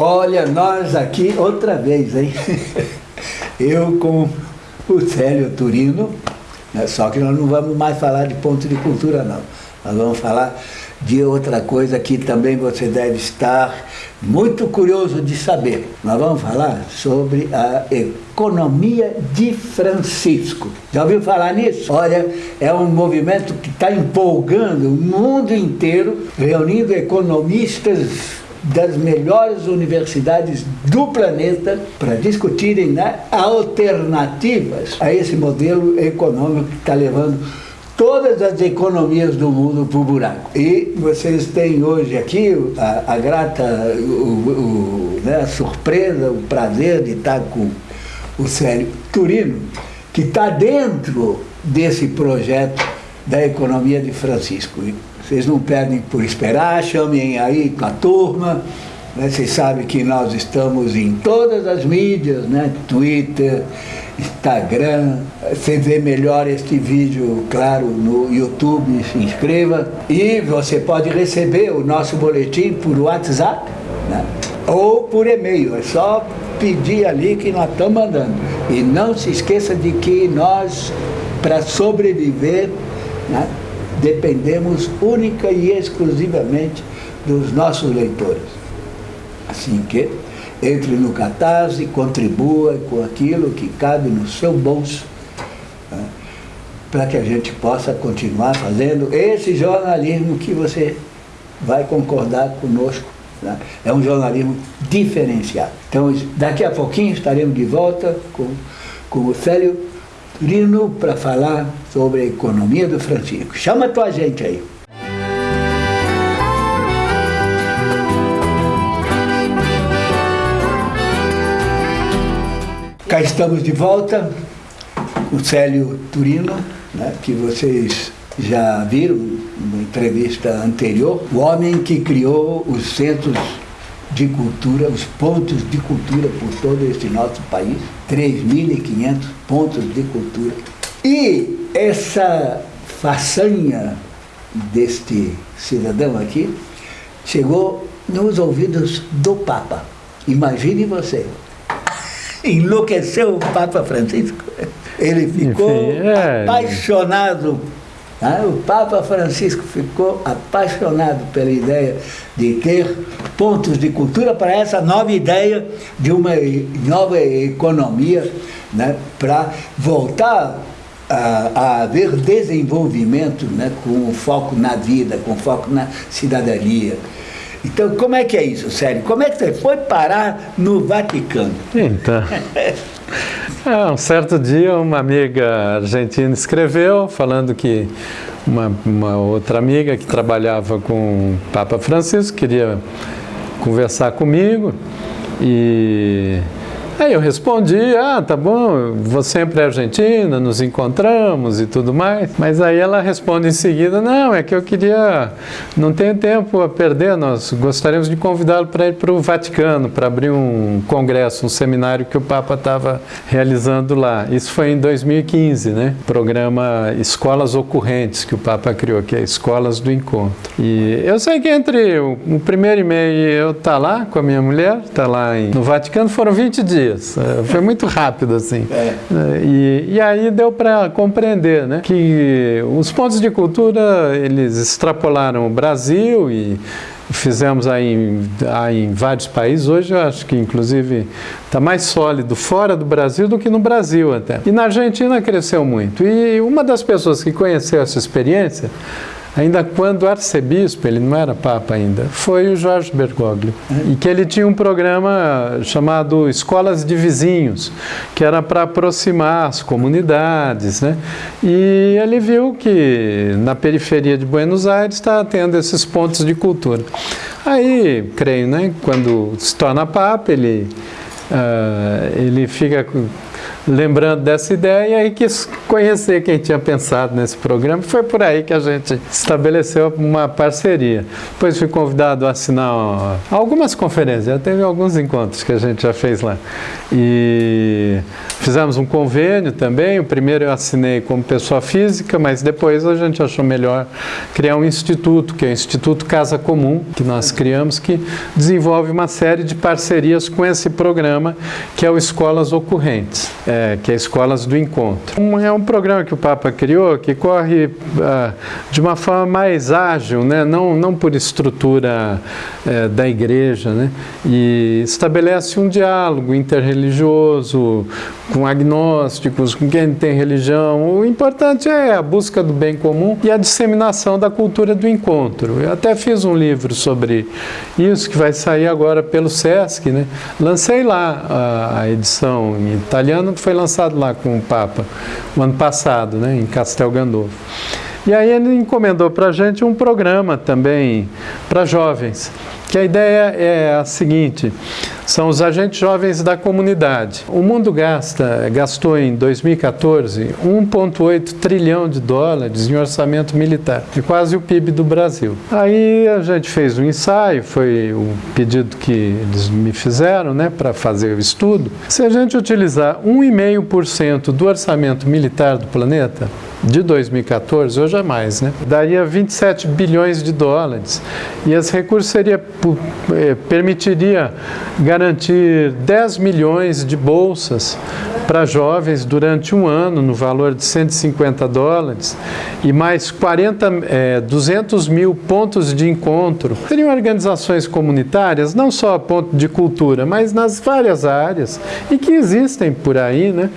Olha, nós aqui outra vez, hein? Eu com o Célio Turino, né? só que nós não vamos mais falar de ponto de cultura, não. Nós vamos falar de outra coisa que também você deve estar muito curioso de saber. Nós vamos falar sobre a economia de Francisco. Já ouviu falar nisso? Olha, é um movimento que está empolgando o mundo inteiro, reunindo economistas das melhores universidades do planeta para discutirem né, alternativas a esse modelo econômico que está levando todas as economias do mundo para o buraco. E vocês têm hoje aqui a, a grata, o, o, né, a surpresa, o prazer de estar com o Célio Turino, que está dentro desse projeto da economia de Francisco. Vocês não perdem por esperar, chamem aí com a turma. Né? Vocês sabem que nós estamos em todas as mídias, né? Twitter, Instagram. Você vê melhor este vídeo, claro, no YouTube, se inscreva. E você pode receber o nosso boletim por WhatsApp né? ou por e-mail. É só pedir ali que nós estamos mandando. E não se esqueça de que nós, para sobreviver, né, dependemos única e exclusivamente dos nossos leitores. Assim que entre no Catarse, contribua com aquilo que cabe no seu bolso, né, para que a gente possa continuar fazendo esse jornalismo que você vai concordar conosco. Né? É um jornalismo diferenciado. Então, daqui a pouquinho estaremos de volta com, com o Célio Turino para falar sobre a economia do Francisco. Chama tua gente aí. Cá estamos de volta, o Célio Turino, né, que vocês já viram numa entrevista anterior, o homem que criou os centros de cultura, os pontos de cultura por todo este nosso país, 3.500 pontos de cultura. E essa façanha deste cidadão aqui chegou nos ouvidos do Papa. Imagine você, enlouqueceu o Papa Francisco. Ele ficou Enfim, é... apaixonado. O Papa Francisco ficou apaixonado pela ideia de ter pontos de cultura para essa nova ideia de uma nova economia né? para voltar a, a, haver desenvolvimento né? com foco na vida, com foco na cidadania. Então, como é que é isso, Sério? Como é que você foi parar no Vaticano? Então, é, um certo dia uma amiga argentina escreveu falando que uma, uma outra amiga que trabalhava com o Papa Francisco queria conversar comigo e Aí eu respondi, ah, tá bom, vou sempre à Argentina, nos encontramos e tudo mais. Mas aí ela responde em seguida, não, é que eu queria, não tenho tempo a perder, nós gostaríamos de convidá-lo para ir para o Vaticano, para abrir um congresso, um seminário que o Papa estava realizando lá. Isso foi em 2015, né? Programa Escolas Ocorrentes, que o Papa criou, que é Escolas do Encontro. E eu sei que entre o, primeiro e eu estar tá lá com a minha mulher, tá lá no Vaticano, foram 20 dias É, foi muito rápido, assim. É. é. E, e aí deu para compreender né, que os pontos de cultura, eles extrapolaram o Brasil e fizemos aí em, aí em, vários países. Hoje eu acho que, inclusive, está mais sólido fora do Brasil do que no Brasil até. E na Argentina cresceu muito. E uma das pessoas que conheceu essa experiência ainda quando arcebispo, ele não era papa ainda, foi o Jorge Bergoglio. E que ele tinha um programa chamado Escolas de Vizinhos, que era para aproximar as comunidades, né? E ele viu que na periferia de Buenos Aires está tendo esses pontos de cultura. Aí, creio, né, quando se torna papa, ele, uh, ele fica lembrando dessa ideia e quis conhecer quem tinha pensado nesse programa. Foi por aí que a gente estabeleceu uma parceria. Depois fui convidado a assinar algumas conferências, já teve alguns encontros que a gente já fez lá. E fizemos um convênio também. O primeiro eu assinei como pessoa física, mas depois a gente achou melhor criar um instituto, que é o Instituto Casa Comum, que nós criamos, que desenvolve uma série de parcerias com esse programa, que é o Escolas Ocorrentes, é, que é Escolas do Encontro. Um, é um programa que o Papa criou que corre uh, de uma forma mais ágil, né? não, não por estrutura uh, da igreja, né? e estabelece um diálogo interreligioso com agnósticos, com quem tem religião. O importante é a busca do bem comum e a disseminação da cultura do encontro. Eu até fiz um livro sobre isso que vai sair agora pelo SESC, né? Lancei lá a, a edição em italiano, foi lançado lá com o Papa o ano passado, né? Em Castel Gandolfo. E aí ele encomendou para a gente um programa também para jovens que a ideia é a seguinte, são os agentes jovens da comunidade. O mundo gasta, gastou em 2014 1,8 trilhão de dólares em orçamento militar, é quase o PIB do Brasil. Aí a gente fez um ensaio, foi o pedido que eles me fizeram né, para fazer o estudo. Se a gente utilizar 1,5% do orçamento militar do planeta, de 2014, hoje é mais, né? Daria 27 bilhões de dólares. E esse recurso seria, eh, permitiria garantir 10 milhões de bolsas para jovens durante um ano, no valor de 150 dólares, e mais 40, é, 200 mil pontos de encontro. Seriam organizações comunitárias, não só ponto de cultura, mas nas várias áreas, e que existem por aí, né?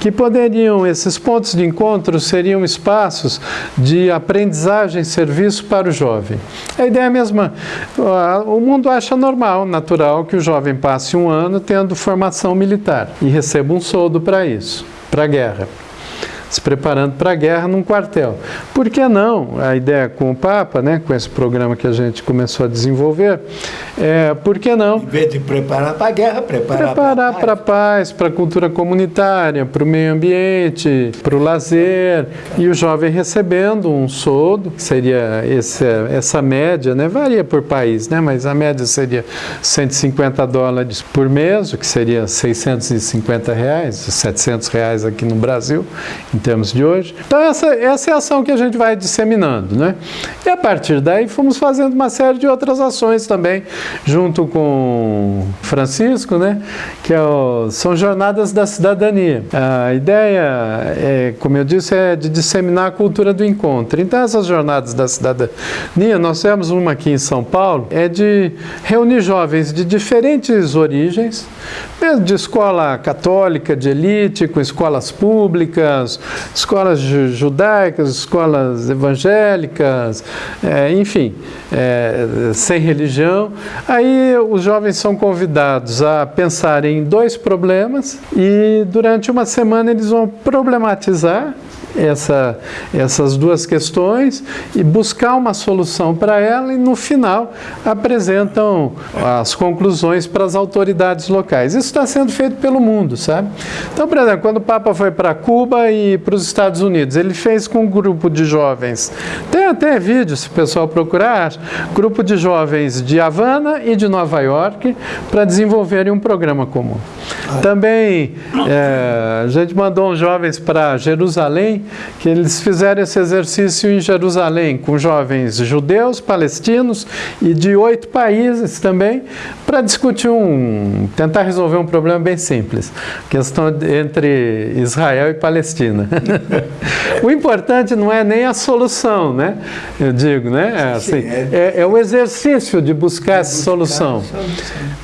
que poderiam, esses pontos de encontro seriam espaços de aprendizagem e serviço para o jovem. A ideia é a mesma, o mundo acha normal, natural, que o jovem passe um ano tendo formação militar e receba um soldo para isso, para a guerra se preparando para a guerra num quartel. Por que não? A ideia com o Papa, né, com esse programa que a gente começou a desenvolver, é, por que não? Em vez de preparar para a guerra, preparar, preparar para a paz, para a cultura comunitária, para o meio ambiente, para o lazer, e o jovem recebendo um soldo, que seria esse, essa média, né, varia por país, né, mas a média seria 150 dólares por mês, o que seria 650 reais, 700 reais aqui no Brasil, em termos de hoje. Então essa, essa é a ação que a gente vai disseminando, né? E a partir daí fomos fazendo uma série de outras ações também, junto com Francisco, né? Que é o, são jornadas da cidadania. A ideia, é, como eu disse, é de disseminar a cultura do encontro. Então essas jornadas da cidadania, nós temos uma aqui em São Paulo, é de reunir jovens de diferentes origens, mesmo de escola católica, de elite, com escolas públicas, escolas judaicas, escolas evangélicas, é, enfim, é, sem religião. Aí os jovens são convidados a pensar em dois problemas e durante uma semana eles vão problematizar essa, essas duas questões e buscar uma solução para ela e no final apresentam as conclusões para as autoridades locais. Isso está sendo feito pelo mundo, sabe? Então, por exemplo, quando o Papa foi para Cuba e para os Estados Unidos, ele fez com um grupo de jovens, tem até vídeo se o pessoal procurar, grupo de jovens de Havana e de Nova York para desenvolverem um programa comum. Também é, a gente mandou uns jovens para Jerusalém que eles fizeram esse exercício em Jerusalém, com jovens judeus, palestinos e de oito países também, para discutir um, tentar resolver um problema bem simples, questão entre Israel e Palestina. o importante não é nem a solução, né? Eu digo, né? É, assim, é, é, é o exercício de buscar essa solução.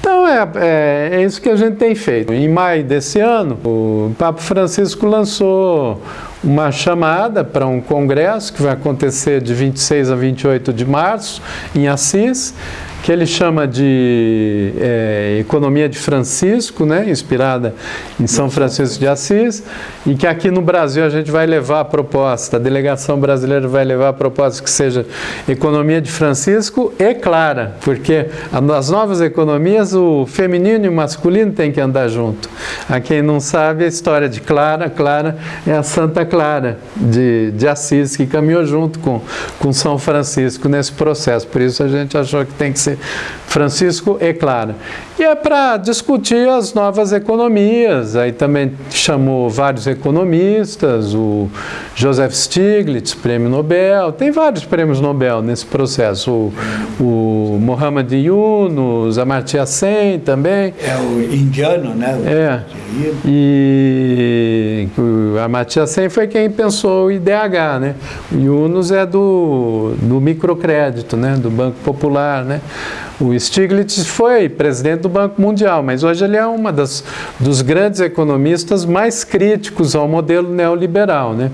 Então é, é, é isso que a gente tem feito. Em maio desse ano, o Papa Francisco lançou uma chamada para um congresso que vai acontecer de 26 a 28 de março em Assis, que ele chama de é, Economia de Francisco, né, inspirada em São Francisco de Assis, e que aqui no Brasil a gente vai levar a proposta, a delegação brasileira vai levar a proposta que seja Economia de Francisco e Clara, porque nas novas economias o feminino e o masculino têm que andar junto. A quem não sabe a história de Clara, Clara é a Santa Clara de, de Assis, que caminhou junto com, com São Francisco nesse processo, por isso a gente achou que tem que ser Francisco e Clara. E é para discutir as novas economias, aí também chamou vários economistas, o Joseph Stiglitz, prêmio Nobel, tem vários prêmios Nobel nesse processo, o, o Mohamed Yunus, Amartya Sen também. É o indiano, né? O é, e o Amartya Sen foi quem pensou o IDH, né? O Yunus é do, do microcrédito, né? Do Banco Popular, né? O Stiglitz foi presidente do Banco Mundial, mas hoje ele é das dos grandes economistas mais críticos ao modelo neoliberal. Né?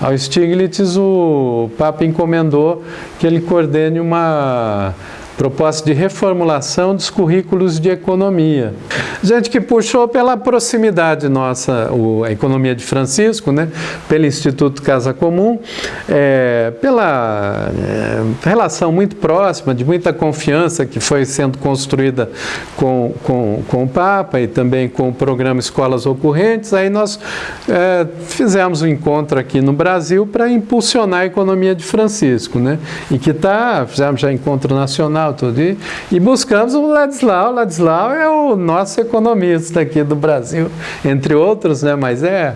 Ao Stiglitz o Papa encomendou que ele coordene uma proposta de reformulação dos currículos de economia. Gente que puxou pela proximidade nossa, o, a economia de Francisco, né, pelo Instituto Casa Comum, é, pela é, relação muito próxima, de muita confiança que foi sendo construída com, com, com o Papa e também com o programa Escolas Ocorrentes, aí nós é, fizemos um encontro aqui no Brasil para impulsionar a economia de Francisco, né, e que está, fizemos já encontro nacional, tudo. E, e buscamos o Ladislau. O Ladislau é o nosso economista aqui do Brasil, entre outros, né? mas é,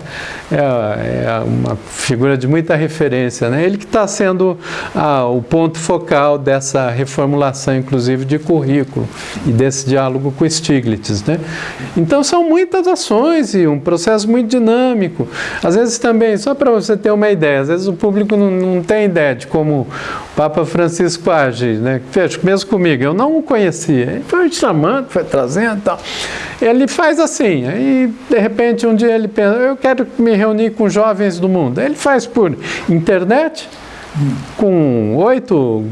é, é uma figura de muita referência. Né? Ele que está sendo ah, o ponto focal dessa reformulação, inclusive, de currículo e desse diálogo com Stiglitz. Né? Então, são muitas ações e um processo muito dinâmico. Às vezes também, só para você ter uma ideia, às vezes o público não, não tem ideia de como o Papa Francisco age. Né? Mesmo comigo, eu não o conhecia. Ele foi chamando, foi trazendo e tal. Ele faz assim, aí de repente um dia ele pensa, eu quero me reunir com jovens do mundo. Ele faz por internet, com oito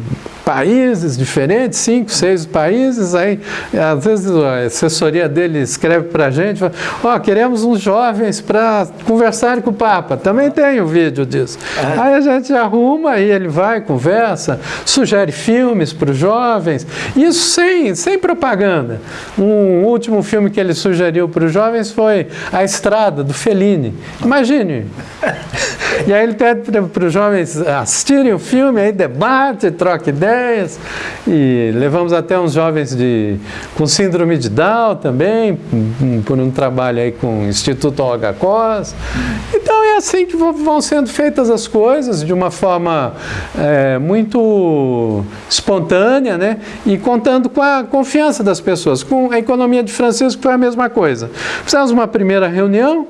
países diferentes, cinco, seis países, aí às vezes a assessoria dele escreve para a gente, ó, oh, queremos uns jovens para conversar com o Papa, também tem o um vídeo disso. É. Aí a gente arruma, aí ele vai, conversa, sugere filmes para os jovens, isso sem, sem propaganda. Um último filme que ele sugeriu para os jovens foi A Estrada, do Fellini. Imagine! E aí ele pede para os jovens assistirem o filme, aí debate, troca ideias, e levamos até uns jovens de, com síndrome de Down também, por um trabalho aí com o Instituto Olga Cos. Então é assim que vão sendo feitas as coisas, de uma forma é, muito espontânea, né? e contando com a confiança das pessoas. Com a economia de Francisco foi a mesma coisa. Fizemos uma primeira reunião,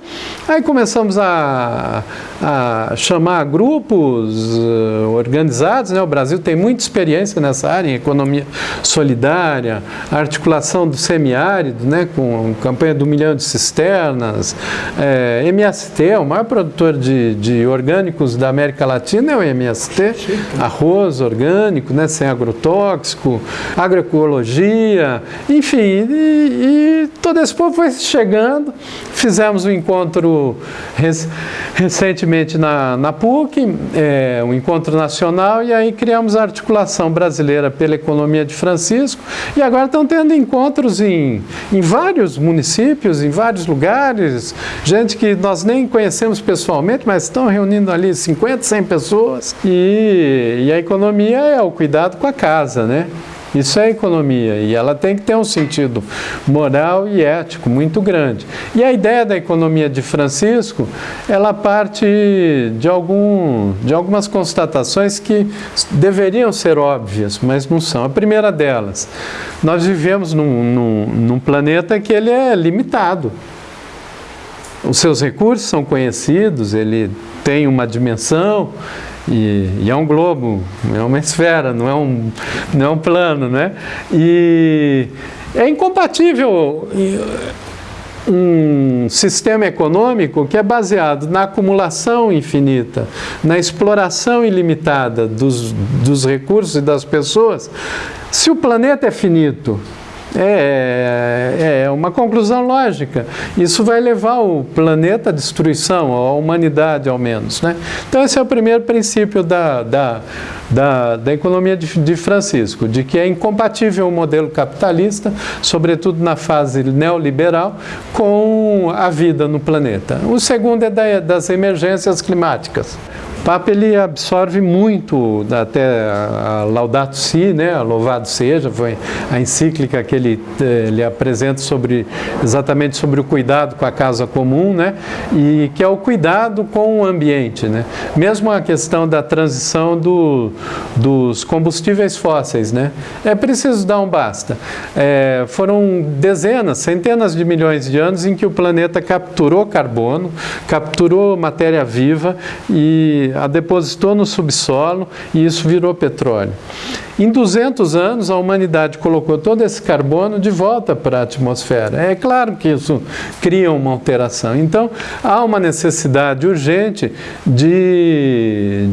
aí começamos a, a chamar grupos uh, organizados, né? o Brasil tem muita experiência nessa área, em economia solidária, articulação do semiárido, né? com campanha do milhão de cisternas, é, eh, MST, o maior produtor de, de orgânicos da América Latina é o MST, arroz orgânico, né? sem agrotóxico, agroecologia, enfim, e, e todo esse povo foi chegando, fizemos um encontro rec recentemente na, na PUC, é, um encontro nacional, e aí criamos a articulação brasileira pela economia de Francisco, e agora estão tendo encontros em, em vários municípios, em vários lugares, gente que nós nem conhecemos pessoalmente, mas estão reunindo ali 50, 100 pessoas, e, e a economia é o cuidado com a casa, né? Isso é economia e ela tem que ter um sentido moral e ético muito grande. E a ideia da economia de Francisco, ela parte de, algum, de algumas constatações que deveriam ser óbvias, mas não são. A primeira delas, nós vivemos num, num, num planeta que ele é limitado. Os seus recursos são conhecidos, ele tem uma dimensão, e, e, é um globo, é uma esfera, não é um, não é um plano, né? E é incompatível um sistema econômico que é baseado na acumulação infinita, na exploração ilimitada dos, dos recursos e das pessoas. Se o planeta é finito, é, é, uma conclusão lógica. Isso vai levar o planeta à destruição, a humanidade ao menos. Né? Então esse é o primeiro princípio da, da, da, da economia de, de Francisco, de que é incompatível o modelo capitalista, sobretudo na fase neoliberal, com a vida no planeta. O segundo é da, das emergências climáticas. Papa ele absorve muito, até a Laudato Si, né, Louvado Seja, foi a encíclica que ele, ele apresenta sobre, exatamente sobre o cuidado com a casa comum, né, e que é o cuidado com o ambiente. Né. Mesmo a questão da transição do, dos combustíveis fósseis, né, é preciso dar um basta. É, foram dezenas, centenas de milhões de anos em que o planeta capturou carbono, capturou matéria viva e a depositou no subsolo e isso virou petróleo. Em 200 anos, a humanidade colocou todo esse carbono de volta para a atmosfera. É claro que isso cria uma alteração. Então, há uma necessidade urgente de,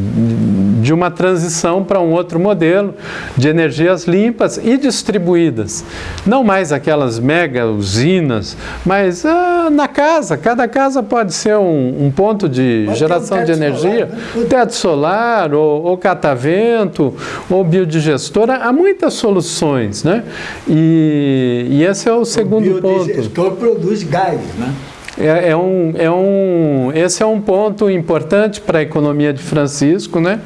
de uma transição para um outro modelo de energias limpas e distribuídas. Não mais aquelas mega usinas, mas ah, na casa. Cada casa pode ser um, um ponto de geração um de energia. Solar, né? Teto solar, ou, ou catavento, ou biodigestão gestora, há muitas soluções, né? E, e esse é o segundo o ponto. O produz gás, né? É, é, um, é um, esse é um ponto importante para a economia de Francisco, né?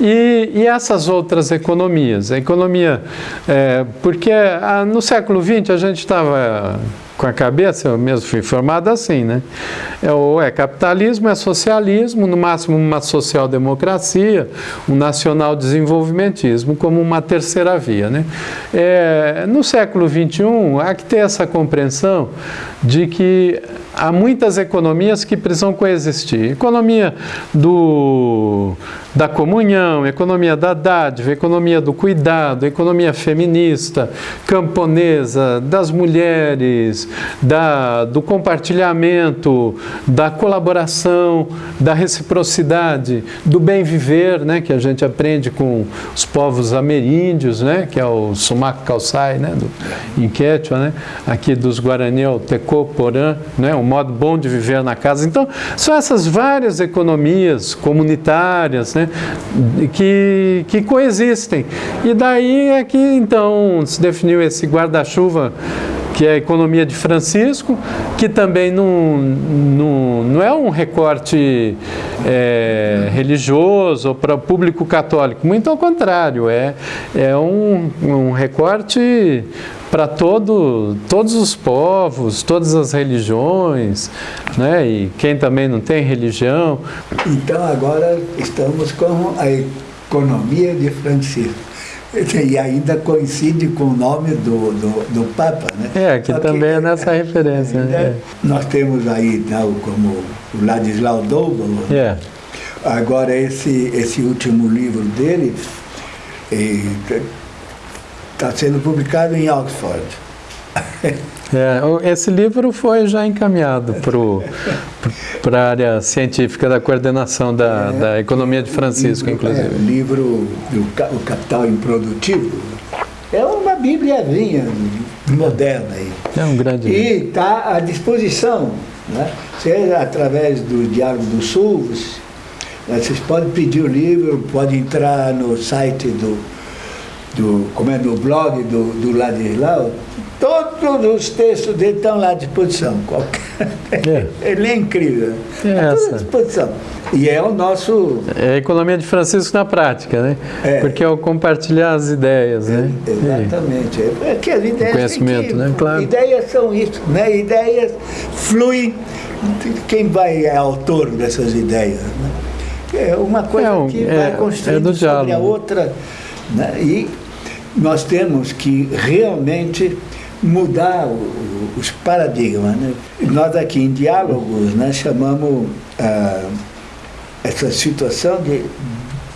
E, e essas outras economias. A economia, é, porque a, no século XX a gente estava com a cabeça, eu mesmo fui formado assim, né? É, ou é capitalismo, é socialismo, no máximo uma social-democracia, um nacional-desenvolvimentismo como uma terceira via, né? É, no século XXI, há que ter essa compreensão de que há muitas economias que precisam coexistir. Economia do, da comunhão, economia da dádiva, economia do cuidado, economia feminista, camponesa, das mulheres, da, do compartilhamento, da colaboração, da reciprocidade, do bem viver, né, que a gente aprende com os povos ameríndios, né, que é o Sumac Calçai, né, do Inquétua, né, aqui dos Guarani, o Tecô, Porã, né, um modo bom de viver na casa. Então, são essas várias economias comunitárias né, que, que coexistem. E daí é que, então, se definiu esse guarda-chuva que é a economia de Francisco, que também não, não, não é um recorte é, religioso para o público católico, muito ao contrário, é, é um, um recorte para todo, todos os povos, todas as religiões, né? e quem também não tem religião. Então agora estamos com a economia de Francisco. E ainda coincide com o nome do, do, do Papa, né? É, que Só também que, é nessa referência. Né? É. Nós temos aí tal, como o Ladislau Double. É. Agora esse, esse último livro dele, Está sendo publicado em Oxford. É, esse livro foi já encaminhado para a área científica da coordenação da, é, da economia de Francisco, livro, inclusive. É, o livro O Capital Improdutivo é uma bíbliazinha moderna. Aí. É um grande E está à disposição, né? seja através do Diário do Sul, vocês podem pedir o livro, pode entrar no site do do, como é no blog do, do Ladislau, todos os textos dele estão lá à disposição. Qualquer... É. Ele é incrível. É Está à disposição. E é o nosso... É a economia de Francisco na prática, né? É. Porque é o compartilhar as ideias, né? É, exatamente. É, é que as ideias o conhecimento, que, né? Claro. Ideias são isso, né? Ideias fluem. Quem vai é autor dessas ideias, né? É uma coisa é um, que vai é, construindo sobre a outra. Né? E nós temos que realmente mudar os paradigmas. Né? Nós aqui em diálogos né, chamamos ah, essa situação de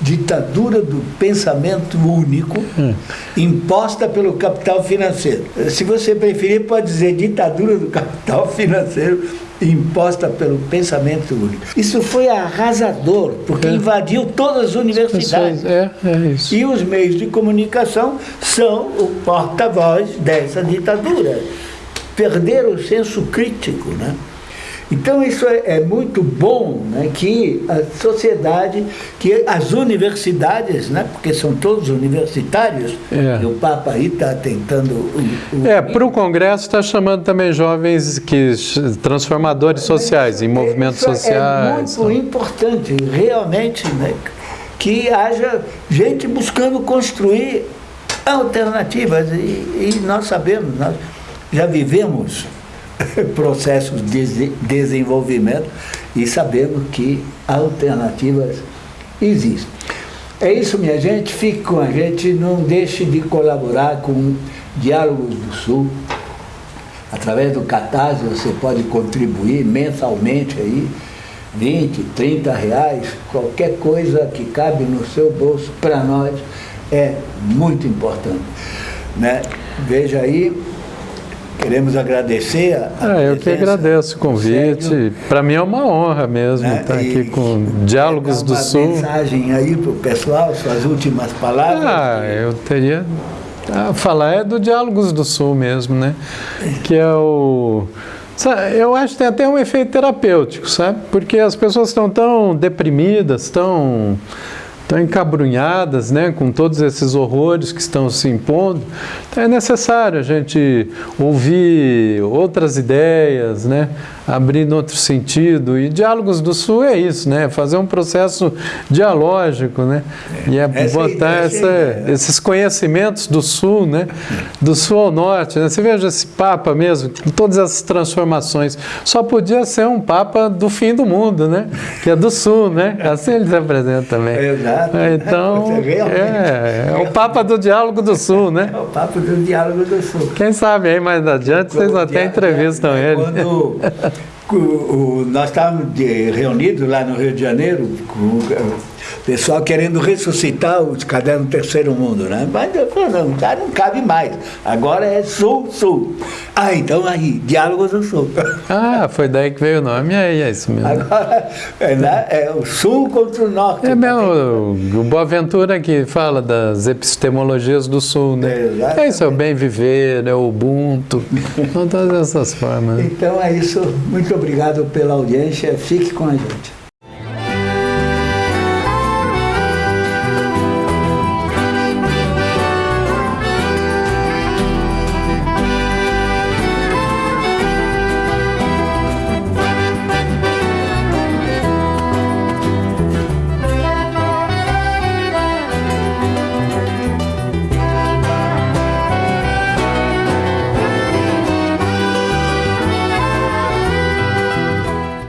ditadura do pensamento único hum. imposta pelo capital financeiro. Se você preferir, pode dizer ditadura do capital financeiro imposta pelo pensamento único. Isso foi arrasador, porque é. invadiu todas as universidades. É, é isso. E os meios de comunicação são o porta-voz dessa ditadura. perderam o senso crítico, né? Então isso é, é, muito bom né, que a sociedade, que as universidades, né, porque são todos universitários, é. e o Papa aí está tentando... O, o... É, para o Congresso está chamando também jovens que transformadores sociais, em movimentos isso sociais. É muito importante, realmente, né, que haja gente buscando construir alternativas, e, e nós sabemos, nós já vivemos processos de desenvolvimento e sabemos que alternativas existem. É isso, minha gente. Fique com a gente. Não deixe de colaborar com Diálogos do Sul. Através do Catarse você pode contribuir mensalmente aí, 20, 30 reais, qualquer coisa que cabe no seu bolso, para nós é muito importante. Né? Veja aí, Queremos agradecer a, a é, Eu que agradeço o convite. Para mim é uma honra mesmo né? estar aqui com Diálogos do Sul. Uma mensagem aí para o pessoal, suas últimas palavras. Ah, eu teria a falar é do Diálogos do Sul mesmo, né? Que é o eu acho que tem até um efeito terapêutico, sabe? Porque as pessoas estão tão deprimidas, tão estão encabrunhadas né, com todos esses horrores que estão se impondo, então é necessário a gente ouvir outras ideias, né, abrindo outro sentido. E Diálogos do Sul é isso, né? Fazer um processo dialógico, né? É, e é botar essa, esses conhecimentos do Sul, né? Do Sul ao Norte. Né? Você veja esse Papa mesmo, com todas essas transformações. Só podia ser um Papa do fim do mundo, né? Que é do Sul, né? Assim ele se apresenta também. Exato. Então, é, é o Papa do Diálogo do Sul, né? É o Papa do Diálogo do Sul. Quem sabe aí mais adiante vocês até entrevistam é, ele. Quando nós estávamos reunidos lá no Rio de Janeiro, com pessoal querendo ressuscitar os cadernos do terceiro mundo, né? Mas não, já não cabe mais. Agora é sul-sul. Ah, então aí, diálogos do sul. Ah, foi daí que veio o nome, aí é isso mesmo. Agora é, né? é o sul contra o norte. É mesmo, o, o Boaventura que fala das epistemologias do sul, né? É, é isso, é o bem viver, é o Ubuntu, são todas essas formas. Então é isso, muito obrigado pela audiência, fique com a gente.